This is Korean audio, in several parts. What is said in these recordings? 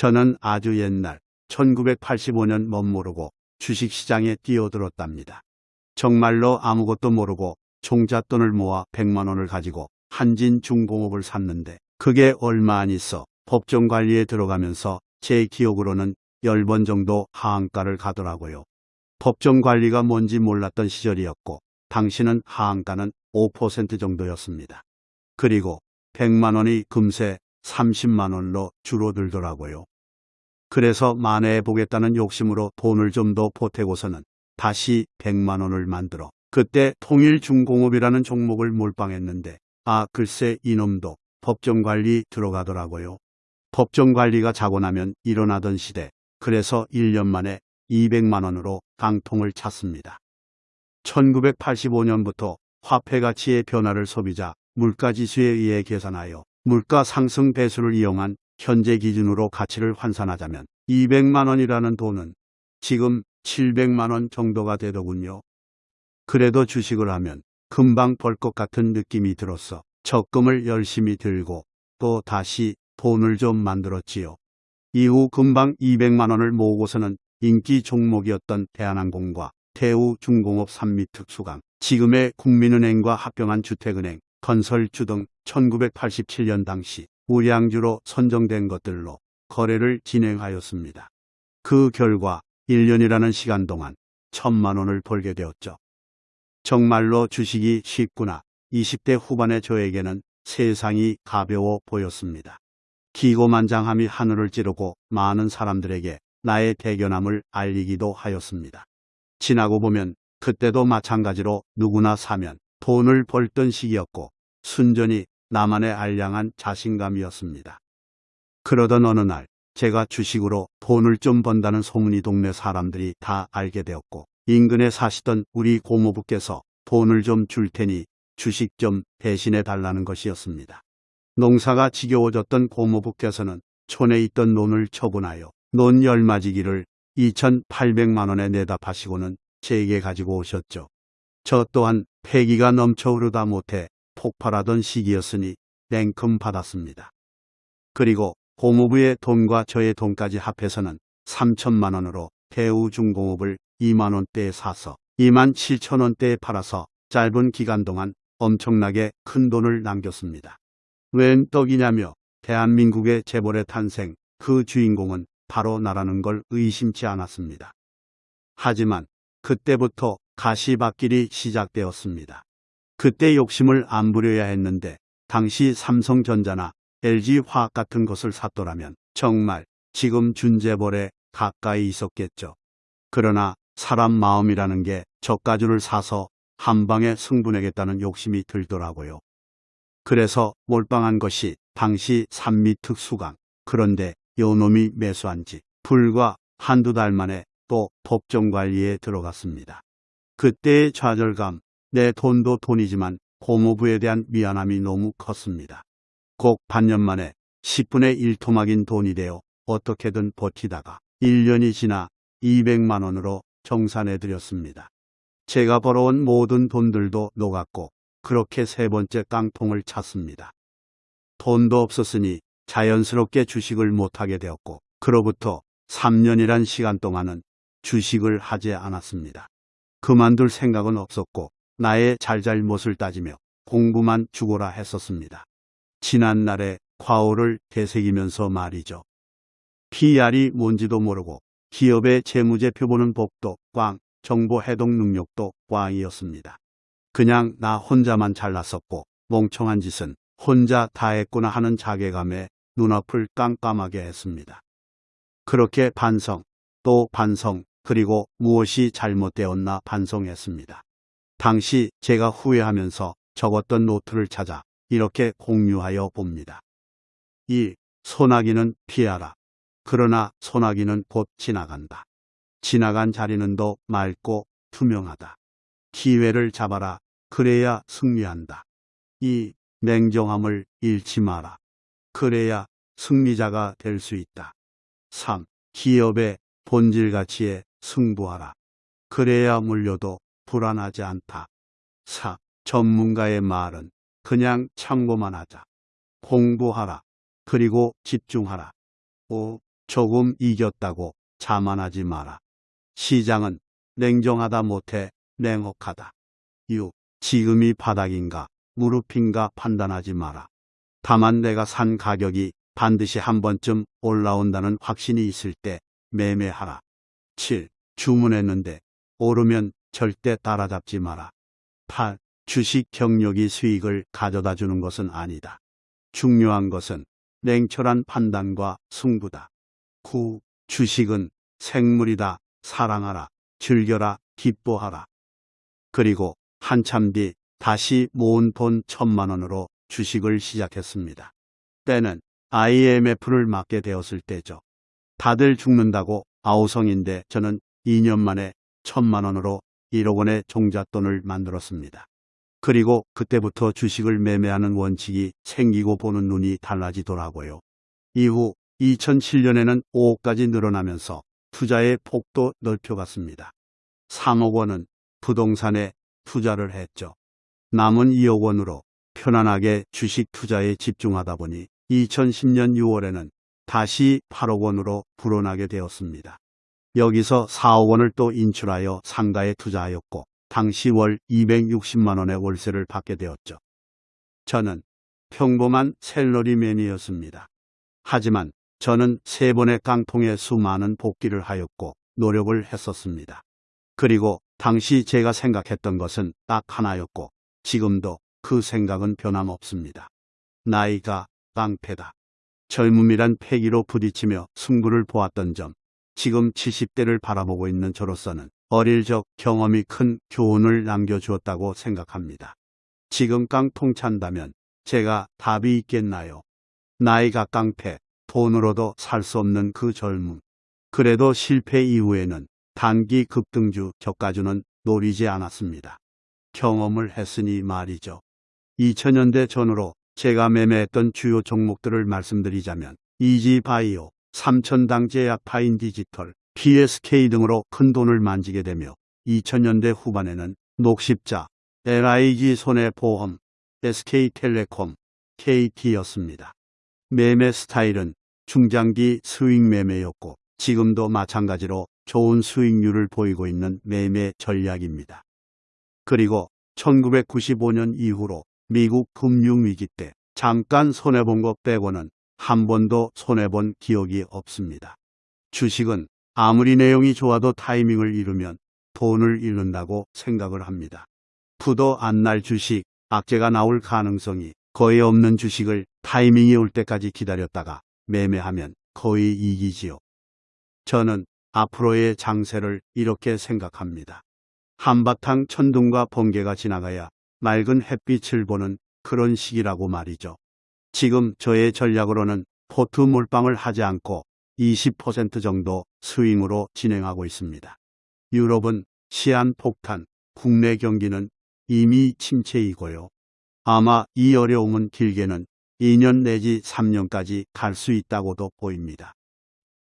저는 아주 옛날 1985년 멋모르고 주식시장에 뛰어들었답니다. 정말로 아무것도 모르고 종잣돈을 모아 100만 원을 가지고 한진 중공업을 샀는데 그게 얼마 안 있어 법정 관리에 들어가면서 제 기억으로는 10번 정도 하한가를 가더라고요. 법정 관리가 뭔지 몰랐던 시절이었고 당시는 하한가는 5% 정도였습니다. 그리고 100만 원이 금세 30만 원로 줄어들더라고요. 그래서 만회해 보겠다는 욕심으로 돈을 좀 더 보태고서는 다시 100만 원을 만들어 그때 통일중공업이라는 종목을 몰빵했는데 아 글쎄 이놈도 법정관리 들어가더라고요. 법정관리가 자고 나면 일어나던 시대 그래서 1년 만에 200만 원으로 강통을 찼습니다. 1985년부터 화폐 가치의 변화를 소비자 물가지수에 의해 계산하여 물가 상승 배수를 이용한 현재 기준으로 가치를 환산하자면 200만 원이라는 돈은 지금 700만 원 정도가 되더군요. 그래도 주식을 하면 금방 벌 것 같은 느낌이 들었어 적금을 열심히 들고 또 다시 돈을 좀 만들었지요. 이후 금방 200만 원을 모으고서는 인기 종목이었던 대한항공과 대우중공업 산미특수강, 지금의 국민은행과 합병한 주택은행, 건설주 등 1987년 당시 우량주로 선정된 것들로 거래를 진행하였습니다. 그 결과 1년이라는 시간 동안 천만 원을 벌게 되었죠. 정말로 주식이 쉽구나. 20대 후반의 저에게는 세상이 가벼워 보였습니다. 기고만장함이 하늘을 찌르고 많은 사람들에게 나의 대견함을 알리기도 하였습니다. 지나고 보면 그때도 마찬가지로 누구나 사면 돈을 벌던 시기였고 순전히 나만의 알량한 자신감이었습니다. 그러던 어느 날 제가 주식으로 돈을 좀 번다는 소문이 동네 사람들이 다 알게 되었고 인근에 사시던 우리 고모부께서 돈을 좀 줄 테니 주식 좀 대신해 달라는 것이었습니다. 농사가 지겨워졌던 고모부께서는 촌에 있던 논을 처분하여 논 열마지기를 2,800만 원에 내다 파시고는 제게 가지고 오셨죠. 저 또한 패기가 넘쳐 흐르다 못해 폭발하던 시기였으니 냉큼 받았습니다. 그리고 고모부의 돈과 저의 돈까지 합해서는 3천만 원으로 대우중공업을 2만 원대에 사서 2만 7천 원대에 팔아서 짧은 기간 동안 엄청나게 큰 돈을 남겼습니다. 웬 떡이냐며 대한민국의 재벌의 탄생 그 주인공은 바로 나라는 걸 의심치 않았습니다. 하지만 그때부터 가시밭길이 시작되었습니다. 그때 욕심을 안 부려야 했는데 당시 삼성전자나 LG화학 같은 것을 샀더라면 정말 지금 준재벌에 가까이 있었겠죠. 그러나 사람 마음이라는 게 저가주를 사서 한 방에 승분하겠다는 욕심이 들더라고요. 그래서 몰빵한 것이 당시 산미 특수강. 그런데 요놈이 매수한 지 불과 한두 달 만에 또 법정 관리에 들어갔습니다. 그때의 좌절감, 내 돈도 돈이지만 고모부에 대한 미안함이 너무 컸습니다. 꼭 반년 만에 10분의 1토막인 돈이 되어 어떻게든 버티다가 1년이 지나 200만 원으로 정산해 드렸습니다. 제가 벌어온 모든 돈들도 녹았고 그렇게 세 번째 깡통을 찼습니다. 돈도 없었으니 자연스럽게 주식을 못하게 되었고 그로부터 3년이란 시간 동안은 주식을 하지 않았습니다. 그만둘 생각은 없었고 나의 잘잘못을 따지며 공부만 죽어라 했었습니다. 지난 날의 과오를 되새기면서 말이죠. PR이 뭔지도 모르고 기업의 재무제표 보는 법도 꽝, 정보 해독 능력도 꽝이었습니다. 그냥 나 혼자만 잘났었고 멍청한 짓은 혼자 다 했구나 하는 자괴감에 눈앞을 깜깜하게 했습니다. 그렇게 반성, 또 반성, 그리고 무엇이 잘못되었나 반성했습니다. 당시 제가 후회하면서 적었던 노트를 찾아 이렇게 공유하여 봅니다. 1. 소나기는 피하라. 그러나 소나기는 곧 지나간다. 지나간 자리는 더 맑고 투명하다. 기회를 잡아라. 그래야 승리한다. 2. 냉정함을 잃지 마라. 그래야 승리자가 될 수 있다. 3. 기업의 본질 가치에 승부하라. 그래야 물려도 불안하지 않다. 4. 전문가의 말은 그냥 참고만 하자. 공부하라. 그리고 집중하라. 5. 조금 이겼다고 자만하지 마라. 시장은 냉정하다 못해 냉혹하다. 6. 지금이 바닥인가 무릎인가 판단하지 마라. 다만 내가 산 가격이 반드시 한 번쯤 올라온다는 확신이 있을 때 매매하라. 7. 주문했는데 오르면 절대 따라잡지 마라. 8. 주식 경력이 수익을 가져다 주는 것은 아니다. 중요한 것은 냉철한 판단과 승부다. 9. 주식은 생물이다. 사랑하라. 즐겨라. 기뻐하라. 그리고 한참 뒤 다시 모은 돈 천만 원으로 주식을 시작했습니다. 때는 IMF를 맞게 되었을 때죠. 다들 죽는다고 아우성인데 저는 2년 만에 천만 원으로 1억 원의 종잣돈을 만들었습니다. 그리고 그때부터 주식을 매매하는 원칙이 생기고 보는 눈이 달라지더라고요. 이후 2007년에는 5억까지 늘어나면서 투자의 폭도 넓혀갔습니다. 3억 원은 부동산에 투자를 했죠. 남은 2억 원으로 편안하게 주식 투자에 집중하다 보니 2010년 6월에는 다시 8억 원으로 불어나게 되었습니다. 여기서 4억 원을 또 인출하여 상가에 투자하였고 당시 월 260만 원의 월세를 받게 되었죠. 저는 평범한 셀러리맨이었습니다. 하지만 저는 세 번의 깡통에 수많은 복귀를 하였고 노력을 했었습니다. 그리고 당시 제가 생각했던 것은 딱 하나였고 지금도 그 생각은 변함없습니다. 나이가 깡패다. 젊음이란 패기로 부딪히며 승부를 보았던 점, 지금 70대를 바라보고 있는 저로서는 어릴 적 경험이 큰 교훈을 남겨주었다고 생각합니다. 지금 깡통 찬다면 제가 답이 있겠나요? 나이가 깡패, 돈으로도 살 수 없는 그 젊음. 그래도 실패 이후에는 단기 급등주 저가주는 노리지 않았습니다. 경험을 했으니 말이죠. 2000년대 전후로 제가 매매했던 주요 종목들을 말씀드리자면 이지바이오, 삼천당 제약 파인 디지털, PSK 등으로 큰 돈을 만지게 되며 2000년대 후반에는 녹십자, LIG 손해보험, SK텔레콤, KT였습니다. 매매 스타일은 중장기 수익 매매였고 지금도 마찬가지로 좋은 수익률을 보이고 있는 매매 전략입니다. 그리고 1995년 이후로 미국 금융위기 때 잠깐 손해본 것 빼고는 한 번도 손해본 기억이 없습니다. 주식은 아무리 내용이 좋아도 타이밍을 잃으면 돈을 잃는다고 생각을 합니다. 부도 안 날 주식, 악재가 나올 가능성이 거의 없는 주식을 타이밍이 올 때까지 기다렸다가 매매하면 거의 이기지요. 저는 앞으로의 장세를 이렇게 생각합니다. 한바탕 천둥과 번개가 지나가야 맑은 햇빛을 보는 그런 시기라고 말이죠. 지금 저의 전략으로는 포트 몰빵을 하지 않고 20% 정도 스윙으로 진행하고 있습니다. 유럽은 시한 폭탄, 국내 경기는 이미 침체이고요. 아마 이 어려움은 길게는 2년 내지 3년까지 갈 수 있다고도 보입니다.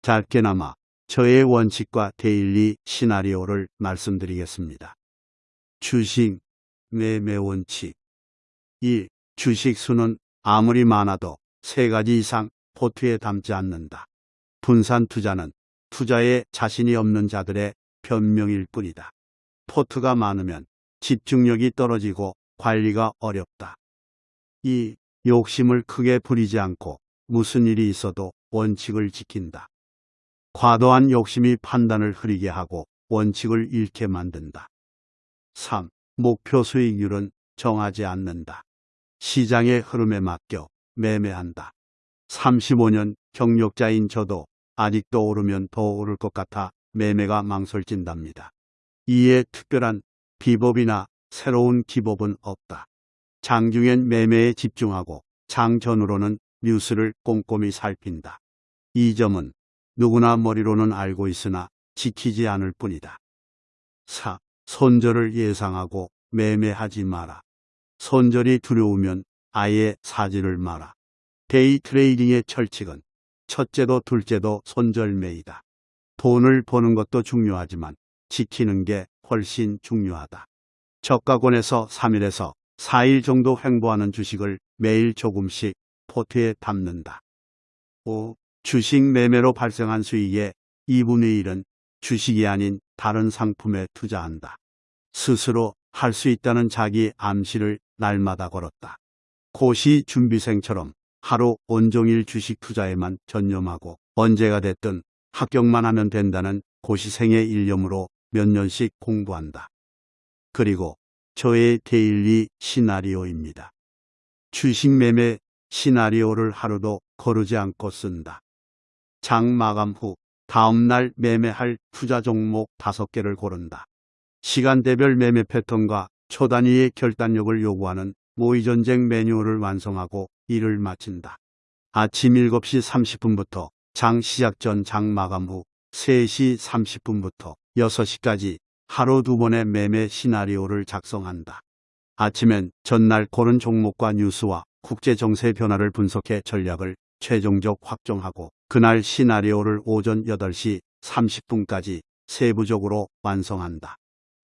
짧게나마 저의 원칙과 daily 시나리오를 말씀드리겠습니다. 주식 매매 원칙 1. 주식 수는 아무리 많아도 세 가지 이상 포트에 담지 않는다. 분산 투자는 투자에 자신이 없는 자들의 변명일 뿐이다. 포트가 많으면 집중력이 떨어지고 관리가 어렵다. 2. 욕심을 크게 부리지 않고 무슨 일이 있어도 원칙을 지킨다. 과도한 욕심이 판단을 흐리게 하고 원칙을 잃게 만든다. 3. 목표 수익률은 정하지 않는다. 시장의 흐름에 맡겨 매매한다. 35년 경력자인 저도 아직도 오르면 더 오를 것 같아 매매가 망설진답니다. 이에 특별한 비법이나 새로운 기법은 없다. 장중엔 매매에 집중하고 장 전후로는 뉴스를 꼼꼼히 살핀다. 이 점은 누구나 머리로는 알고 있으나 지키지 않을 뿐이다. 4. 손절을 예상하고 매매하지 마라. 손절이 두려우면 아예 사지를 마라. 데이 트레이딩의 철칙은 첫째도 둘째도 손절매이다. 돈을 버는 것도 중요하지만 지키는 게 훨씬 중요하다. 저가권에서 3일에서 4일 정도 횡보하는 주식을 매일 조금씩 포트에 담는다. 5. 주식 매매로 발생한 수익의 2분의 1은 주식이 아닌 다른 상품에 투자한다. 스스로 할 수 있다는 자기 암시를 날마다 걸었다. 고시 준비생처럼 하루 온종일 주식 투자에만 전념하고 언제가 됐든 합격만 하면 된다는 고시생의 일념으로 몇 년씩 공부한다. 그리고 저의 데일리 시나리오입니다. 주식 매매 시나리오를 하루도 거르지 않고 쓴다. 장 마감 후 다음날 매매할 투자 종목 5개를 고른다. 시간대별 매매 패턴과 초단위의 결단력을 요구하는 모의전쟁 매뉴얼을 완성하고 일을 마친다. 아침 7시 30분부터 장 시작 전 장 마감 후 3시 30분부터 6시까지 하루 두 번의 매매 시나리오를 작성한다. 아침엔 전날 고른 종목과 뉴스와 국제 정세 변화를 분석해 전략을 최종적 확정하고 그날 시나리오를 오전 8시 30분까지 세부적으로 완성한다.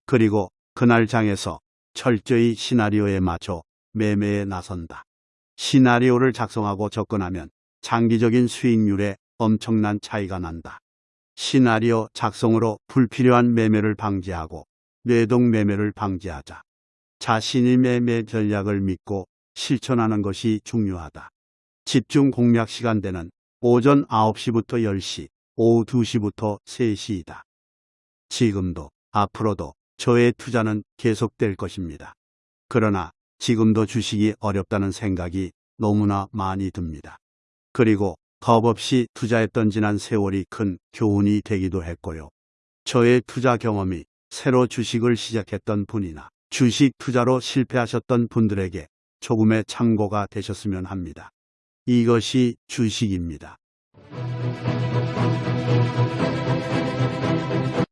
그리고 그날 장에서 철저히 시나리오에 맞춰 매매에 나선다. 시나리오를 작성하고 접근하면 장기적인 수익률에 엄청난 차이가 난다. 시나리오 작성으로 불필요한 매매를 방지하고 뇌동 매매를 방지하자. 자신의 매매 전략을 믿고 실천하는 것이 중요하다. 집중 공략 시간대는 오전 9시부터 10시, 오후 2시부터 3시이다. 지금도 앞으로도 저의 투자는 계속될 것입니다. 그러나 지금도 주식이 어렵다는 생각이 너무나 많이 듭니다. 그리고 겁 없이 투자했던 지난 세월이 큰 교훈이 되기도 했고요. 저의 투자 경험이 새로 주식을 시작했던 분이나 주식 투자로 실패하셨던 분들에게 조금의 참고가 되셨으면 합니다. 이것이 주식입니다.